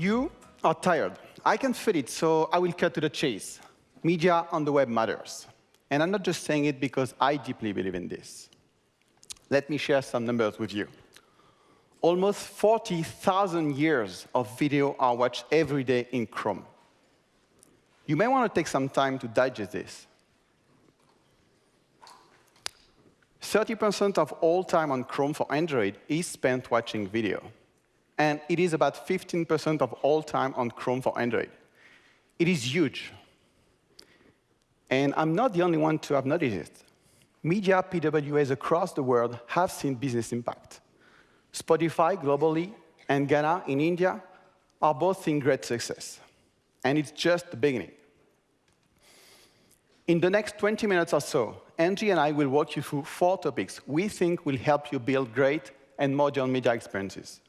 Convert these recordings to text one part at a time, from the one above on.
You are tired. I can feel it, so I will cut to the chase. Media on the web matters. And I'm not just saying it because I deeply believe in this. Let me share some numbers with you. Almost 40,000 years of video are watched every day in Chrome. You may want to take some time to digest this. 30% of all time on Chrome for Android is spent watching video. And it is about 15% of all time on Chrome for Android. It is huge. And I'm not the only one to have noticed it. Media PWAs across the world have seen business impact. Spotify globally and Gaana in India are both seeing great success. And it's just the beginning. In the next 20 minutes or so, Angie and I will walk you through four topics we think will help you build great and modern media experiences.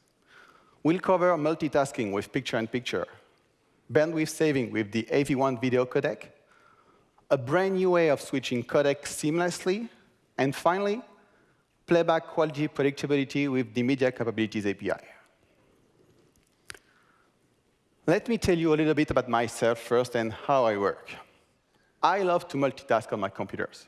We'll cover multitasking with picture-in-picture, bandwidth saving with the AV1 video codec, a brand new way of switching codecs seamlessly, and finally, playback quality predictability with the Media Capabilities API. Let me tell you a little bit about myself first and how I work. I love to multitask on my computers,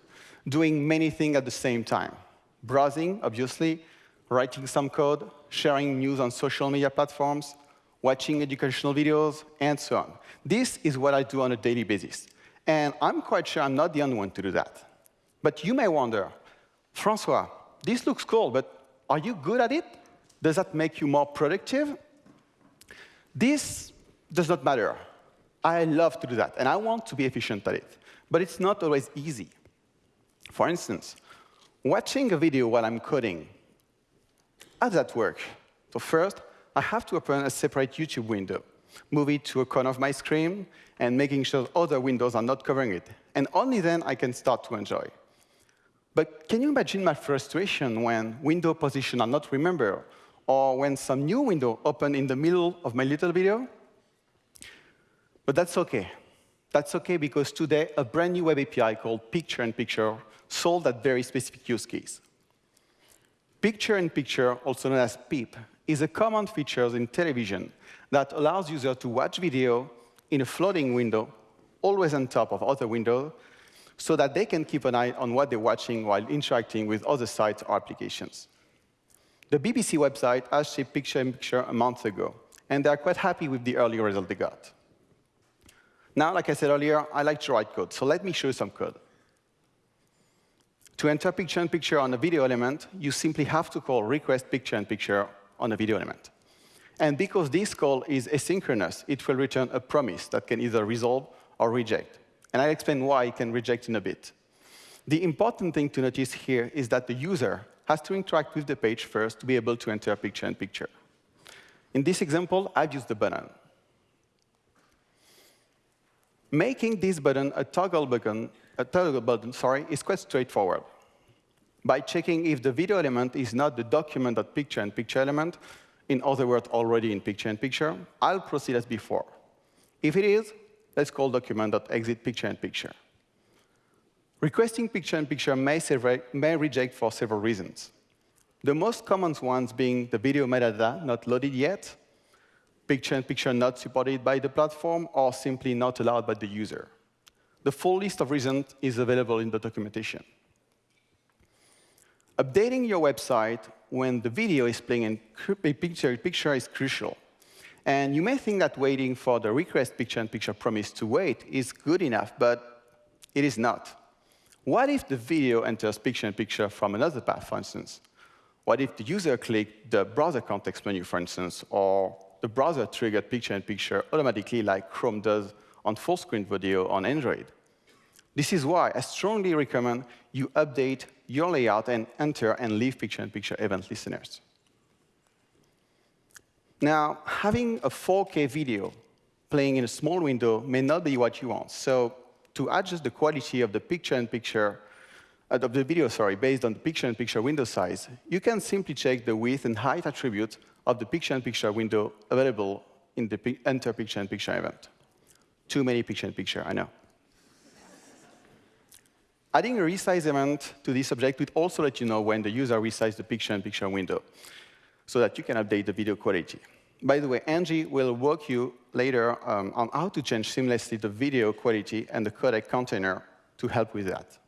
doing many things at the same time. Browsing, obviously, writing some code, sharing news on social media platforms, watching educational videos, and so on. This is what I do on a daily basis. And I'm quite sure I'm not the only one to do that. But you may wonder, Francois, this looks cool, but are you good at it? Does that make you more productive? This does not matter. I love to do that, and I want to be efficient at it but it's not always easy. For instance, watching a video while I'm coding, how does that work? So first, I have to open a separate YouTube window, move it to a corner of my screen, and making sure other windows are not covering it. And only then I can start to enjoy. But can you imagine my frustration when window position are not remembered, or when some new window open in the middle of my little video? But that's OK. That's OK because today, a brand new web API called Picture-in-Picture solved that very specific use case. Picture-in-Picture, also known as PIP, is a common feature in television that allows users to watch video in a floating window, always on top of other windows, so that they can keep an eye on what they're watching while interacting with other sites or applications. The BBC website has shipped Picture-in-Picture -picture a month ago, and they're quite happy with the early result they got. Now, like I said earlier, I like to write code, so let me show you some code. To enter picture-in-picture -picture on a video element, you simply have to call request picture-in-picture -picture on a video element. And because this call is asynchronous, it will return a promise that can either resolve or reject. And I'll explain why it can reject in a bit. The important thing to notice here is that the user has to interact with the page first to be able to enter picture-in-picture. -picture. In this example, I've used the button. Making this button a toggle button, a toggle button sorry, is quite straightforward. By checking if the video element is not the document.picture-in-picture element, in other words, already in picture-in-picture, I'll proceed as before. If it is, let's call document.exit-picture-in-picture. Requesting picture-in-picture may, may reject for several reasons. The most common ones being the video metadata not loaded yet, picture-in-picture -picture not supported by the platform, or simply not allowed by the user. The full list of reasons is available in the documentation. Updating your website when the video is playing in picture, in picture is crucial. And you may think that waiting for the request picture-in-picture -picture promise to wait is good enough, but it is not. What if the video enters picture-in-picture -picture from another path, for instance? What if the user clicked the browser context menu, for instance, or the browser triggered picture-in-picture -picture automatically like Chrome does on full-screen video on Android. This is why I strongly recommend you update your layout and enter and leave picture-in-picture -picture event listeners. Now, having a 4K video playing in a small window may not be what you want. So to adjust the quality of the picture-in-picture, -picture, uh, of the video, sorry, based on the picture-in-picture -picture window size, you can simply check the width and height attribute of the picture-in-picture -picture window available in the enter picture-in-picture -picture event. Too many picture-in-picture, -picture, I know. Adding a resize event to this object would also let you know when the user resizes the picture-in-picture -picture window so that you can update the video quality. By the way, Angie will walk you later um, on how to change seamlessly the video quality and the codec container to help with that.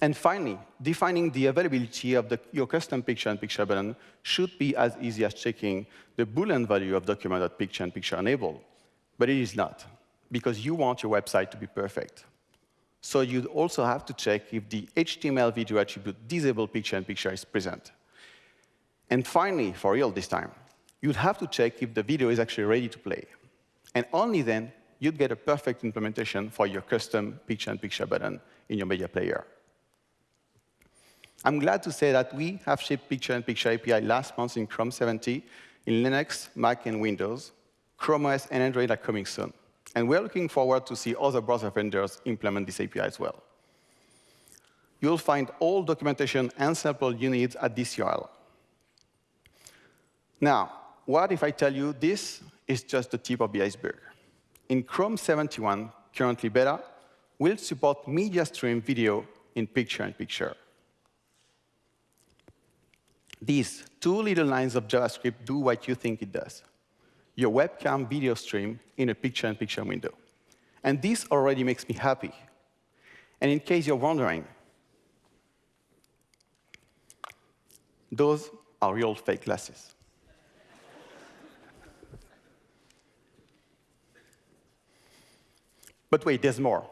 And finally, defining the availability of the, your custom picture-in-picture button should be as easy as checking the Boolean value of document.picture-in-picture enabled. But it is not, because you want your website to be perfect. So you'd also have to check if the HTML video attribute disable picture-in-picture -picture is present. And finally, for real this time, you'd have to check if the video is actually ready to play. And only then, you'd get a perfect implementation for your custom picture-in-picture -picture button in your media player. I'm glad to say that we have shipped picture-in-picture -picture API last month in Chrome 70, in Linux, Mac, and Windows. Chrome OS and Android are coming soon. And we're looking forward to see other browser vendors implement this API as well. You'll find all documentation and sample you need at this URL. Now, what if I tell you this is just the tip of the iceberg? In Chrome 71, currently beta, we'll support media stream video in picture-in-picture. These two little lines of JavaScript do what you think it does. Your webcam video stream in a picture-in-picture -picture window. And this already makes me happy. And in case you're wondering, those are real fake glasses. But wait, there's more.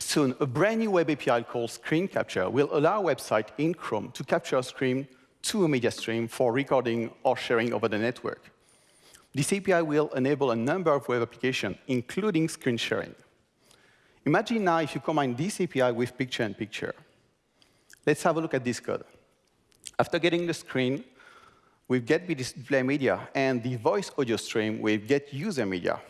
Soon, a brand new web API called Screen Capture will allow a website in Chrome to capture a screen to a media stream for recording or sharing over the network. This API will enable a number of web applications, including screen sharing. Imagine now if you combine this API with picture-in-picture. -picture. Let's have a look at this code. After getting the screen with get media and the voice audio stream with get user media,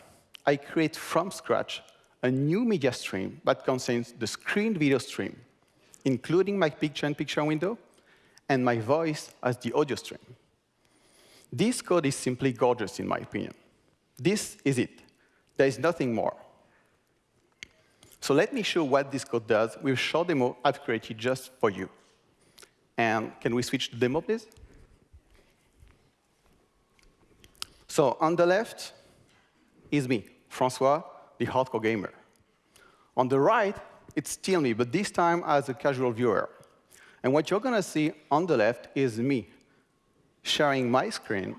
I create from scratch a new media stream that contains the screen video stream, including my picture-in-picture -picture window, and my voice as the audio stream. This code is simply gorgeous, in my opinion. This is it. There is nothing more. So let me show what this code does with a short demo I've created just for you. And can we switch to demo, please? So on the left is me, Francois, the hardcore gamer. On the right, it's still me, but this time as a casual viewer. And what you're going to see on the left is me sharing my screen,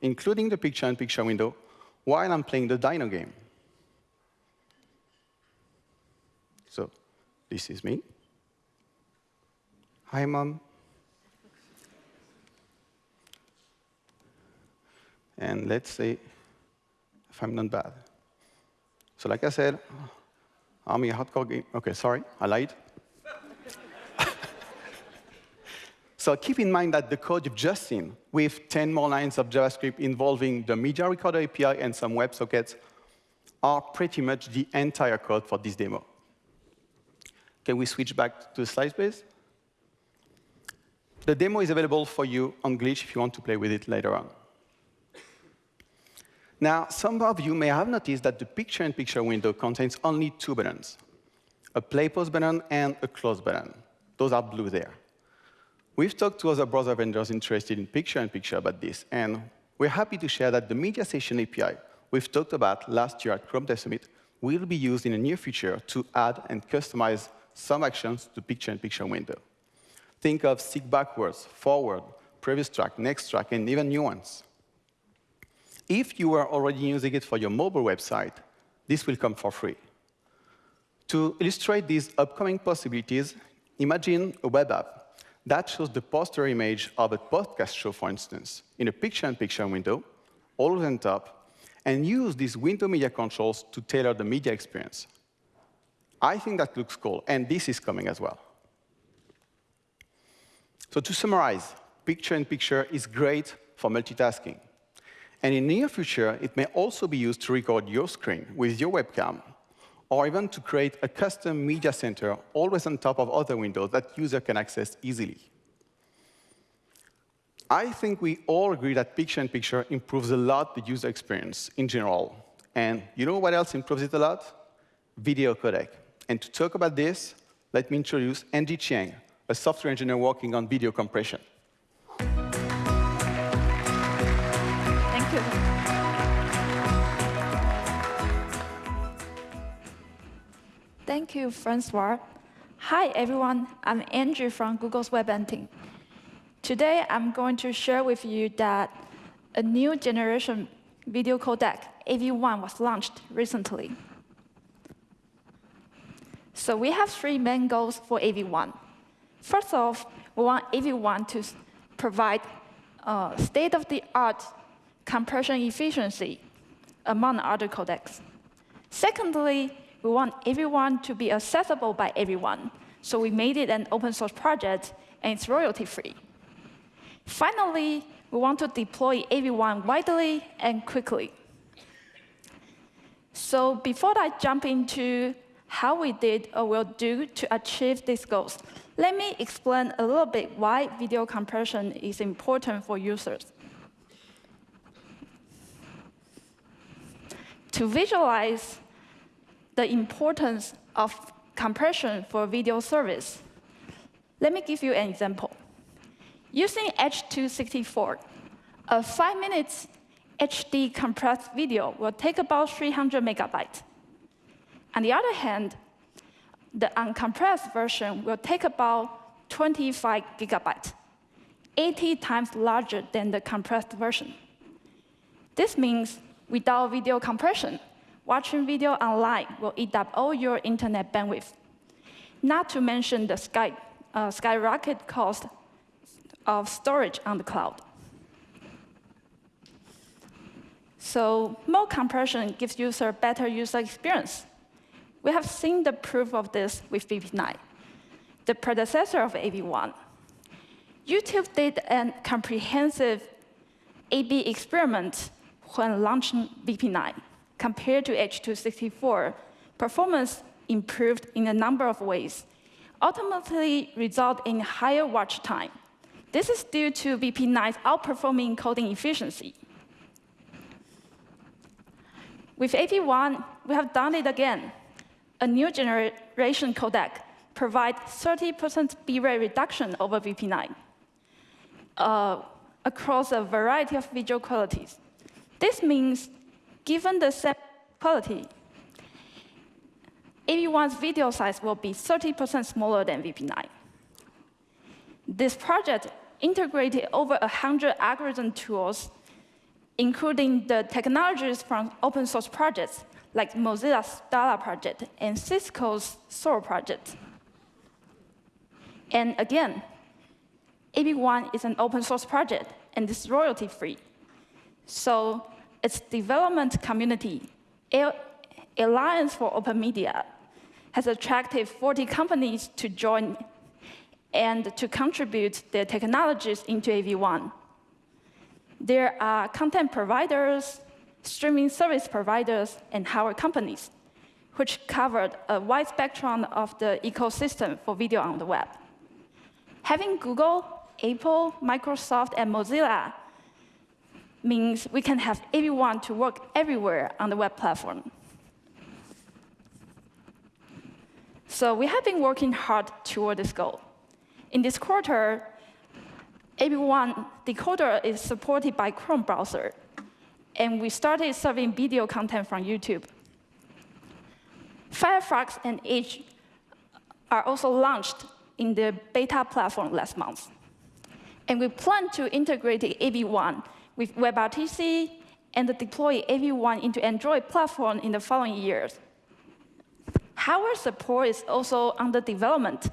including the picture-in-picture -picture window, while I'm playing the Dino game. So this is me. Hi, Mom. And let's see if I'm not bad. So like I said, I'm a hardcore game. OK, sorry, I lied. So keep in mind that the code you've just seen, with 10 more lines of JavaScript involving the Media Recorder API and some WebSockets, are pretty much the entire code for this demo. Can we switch back to the slides, please? The demo is available for you on Glitch if you want to play with it later on. Now, some of you may have noticed that the picture-in-picture -picture window contains only two buttons, a play pause button and a close button. Those are blue there. We've talked to other browser vendors interested in picture-in-picture -picture about this, and we're happy to share that the Media Session API we've talked about last year at Chrome Dev Summit will be used in the near future to add and customize some actions to picture-in-picture -picture window. Think of seek backwards, forward, previous track, next track, and even new ones. If you are already using it for your mobile website, this will come for free. To illustrate these upcoming possibilities, imagine a web app that shows the poster image of a podcast show, for instance, in a picture-in-picture -picture window, always on top, and use these window media controls to tailor the media experience. I think that looks cool, and this is coming as well. So to summarize, picture-in-picture -picture is great for multitasking. And in the near future, it may also be used to record your screen with your webcam or even to create a custom media center always on top of other windows that user can access easily. I think we all agree that picture-in-picture -picture improves a lot the user experience in general. And you know what else improves it a lot? Video codec. And to talk about this, let me introduce Angie Chiang, a software engineer working on video compression. Thank you. Thank you, Francois. Hi, everyone. I'm Andrew from Google's WebM team. Today, I'm going to share with you that a new generation video codec, AV1, was launched recently. So we have three main goals for AV1. First off, we want AV1 to provide uh, state-of-the-art compression efficiency among other codecs. Secondly, we want AV1 to be accessible by everyone. So we made it an open source project, and it's royalty-free. Finally, we want to deploy AV1 widely and quickly. So before I jump into how we did or will do to achieve these goals, let me explain a little bit why video compression is important for users. To visualize the importance of compression for video service, let me give you an example. Using H.264, a five minutes HD compressed video will take about 300 megabytes. On the other hand, the uncompressed version will take about 25 gigabytes, 80 times larger than the compressed version. This means without video compression, watching video online will eat up all your internet bandwidth, not to mention the sky, uh, skyrocket cost of storage on the cloud. So more compression gives user better user experience. We have seen the proof of this with VP9, the predecessor of AV1. YouTube did a comprehensive A-B experiment when launching VP9. Compared to H.264, performance improved in a number of ways, ultimately result in higher watch time. This is due to VP9's outperforming encoding efficiency. With AV1, we have done it again. A new generation codec provides 30% bitrate reduction over VP9 uh, across a variety of visual qualities. This means, given the same quality, AV1's video size will be 30% smaller than VP9. This project integrated over 100 algorithm tools, including the technologies from open source projects like Mozilla's Daala project and Cisco's Thor project. And again, AV1 is an open source project and is royalty free. So its development community, Alliance for Open Media, has attracted 40 companies to join and to contribute their technologies into AV1. There are content providers, streaming service providers, and hardware companies, which covered a wide spectrum of the ecosystem for video on the web. Having Google, Apple, Microsoft, and Mozilla means we can have everyone to work everywhere on the web platform. So we have been working hard toward this goal. In this quarter, AV1 decoder is supported by Chrome browser, and we started serving video content from YouTube. Firefox and Edge are also launched in the beta platform last month. And we plan to integrate AV1 with WebRTC and deploy AV1 into Android platform in the following years. Hardware support is also under development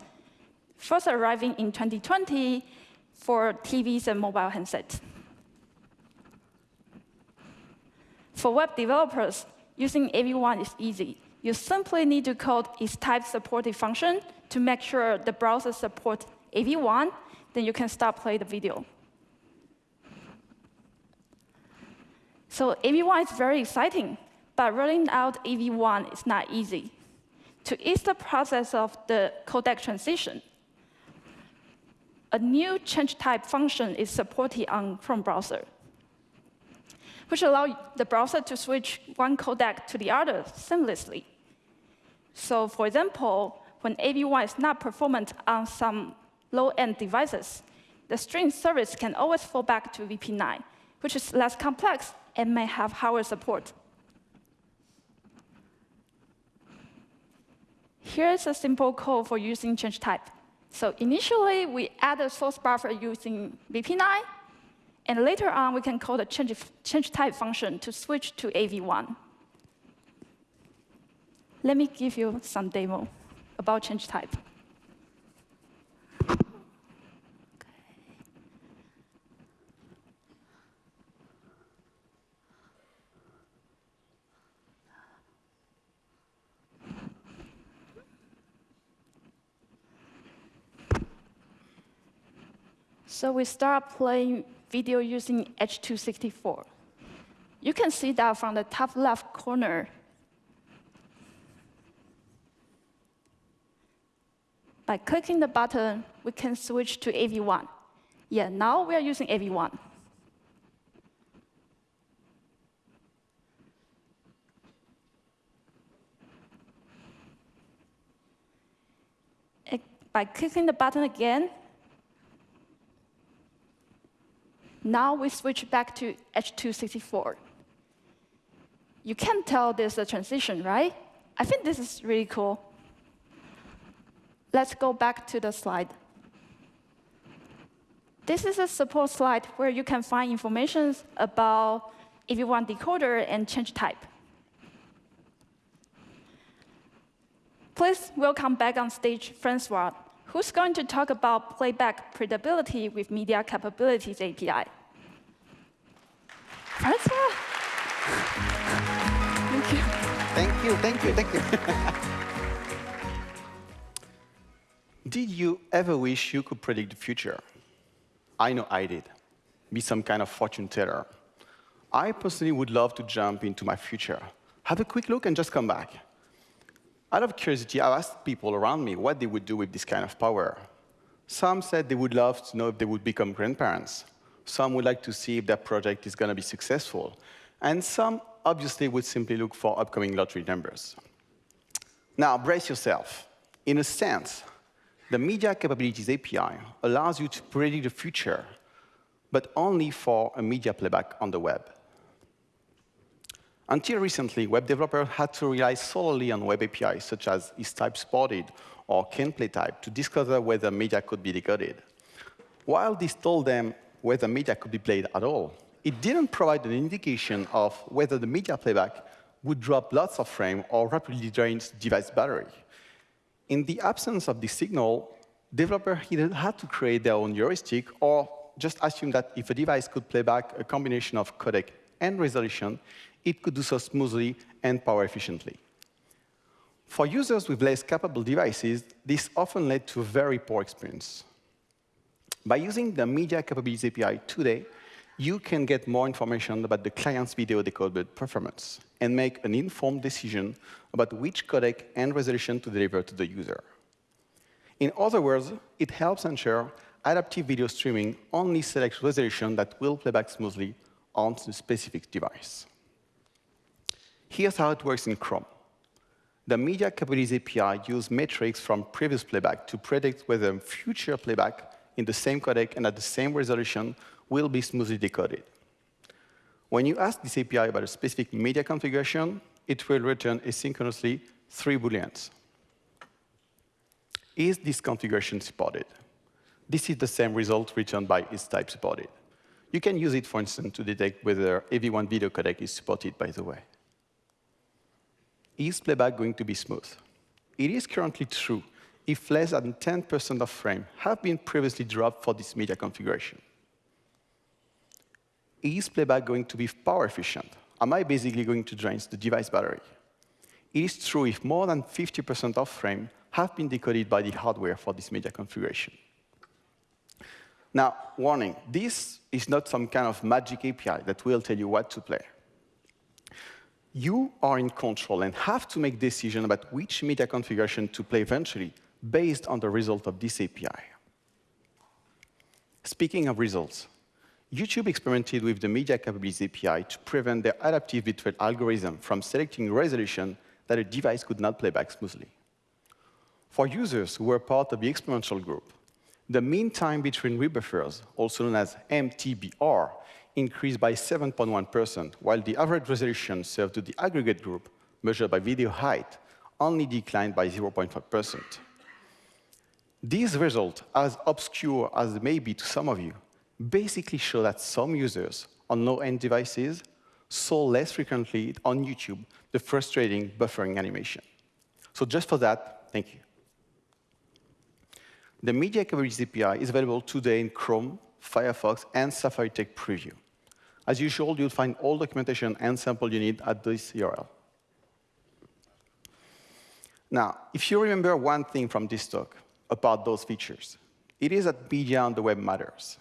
first arriving in 2020 for TVs and mobile handsets. For web developers, using AV1 is easy. You simply need to code its type supported function to make sure the browser supports AV1, then you can start playing the video. So AV1 is very exciting, but rolling out AV1 is not easy. To ease the process of the codec transition, a new change type function is supported on Chrome browser, which allows the browser to switch one codec to the other seamlessly. So for example, when AV1 is not performant on some low-end devices, the stream service can always fall back to VP9, which is less complex and may have hardware support. Here's a simple code for using change type. So initially, we add a source buffer using VP9, and later on, we can call the change, change type function to switch to AV1. Let me give you some demo about change type. So we start playing video using H.264. You can see that from the top left corner. By clicking the button, we can switch to AV1. Yeah, now we are using AV1. By clicking the button again, Now we switch back to H264. You can tell there's a transition, right? I think this is really cool. Let's go back to the slide. This is a support slide where you can find information about if you want decoder and change type. Please welcome back on stage Francois, who's going to talk about playback predictability with Media Capabilities API. Francois? Thank you. Thank you, thank you, thank you. did you ever wish you could predict the future? I know I did. Be some kind of fortune teller. I personally would love to jump into my future, have a quick look, and just come back. Out of curiosity, I asked people around me what they would do with this kind of power. Some said they would love to know if they would become grandparents. Some would like to see if their project is going to be successful. And some obviously would simply look for upcoming lottery numbers. Now, brace yourself. In a sense, the Media Capabilities API allows you to predict the future, but only for a media playback on the web. Until recently, web developers had to rely solely on web APIs, such as is-type supported or can-play-type, to discover whether media could be decoded. While this told them whether media could be played at all, it didn't provide an indication of whether the media playback would drop lots of frame or rapidly drain device battery. In the absence of this signal, developers either had to create their own heuristic or just assume that if a device could play back a combination of codec and resolution, it could do so smoothly and power efficiently. For users with less capable devices, this often led to a very poor experience. By using the Media Capabilities API today, you can get more information about the client's video decoder performance and make an informed decision about which codec and resolution to deliver to the user. In other words, it helps ensure adaptive video streaming only selects resolution that will play back smoothly on the specific device. Here's how it works in Chrome. The Media Capabilities API uses metrics from previous playback to predict whether future playback in the same codec and at the same resolution will be smoothly decoded. When you ask this API about a specific media configuration, it will return asynchronously three booleans. Is this configuration supported? This is the same result returned by is type supported. You can use it, for instance, to detect whether AV1 video codec is supported, by the way. Is playback going to be smooth? It is currently true if less than 10% of frame have been previously dropped for this media configuration. Is playback going to be power efficient? Am I basically going to drain the device battery? It is true if more than 50% of frame have been decoded by the hardware for this media configuration. Now, warning, this is not some kind of magic API that will tell you what to play you are in control and have to make decisions about which media configuration to play eventually based on the result of this API. Speaking of results, YouTube experimented with the Media Capabilities API to prevent their adaptive bitrate algorithm from selecting resolution that a device could not play back smoothly. For users who were part of the experimental group, the mean time between rebuffers, also known as MTBR, increased by 7.1%, while the average resolution served to the aggregate group, measured by video height, only declined by 0.5%. These results, as obscure as they may be to some of you, basically show that some users on low-end devices saw less frequently on YouTube the frustrating buffering animation. So just for that, thank you. The Media Coverage API is available today in Chrome, Firefox, and Safari Tech Preview. As usual, you'll find all documentation and sample you need at this URL. Now, if you remember one thing from this talk about those features, it is that media on the web matters.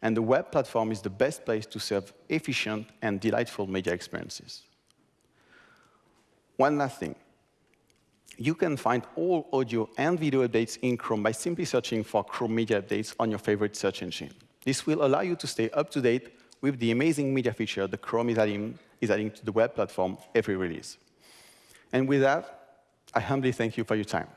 And the web platform is the best place to serve efficient and delightful media experiences. One last thing. You can find all audio and video updates in Chrome by simply searching for Chrome Media Updates on your favorite search engine. This will allow you to stay up to date with the amazing media feature that Chrome is adding, is adding to the web platform every release. And with that, I humbly thank you for your time.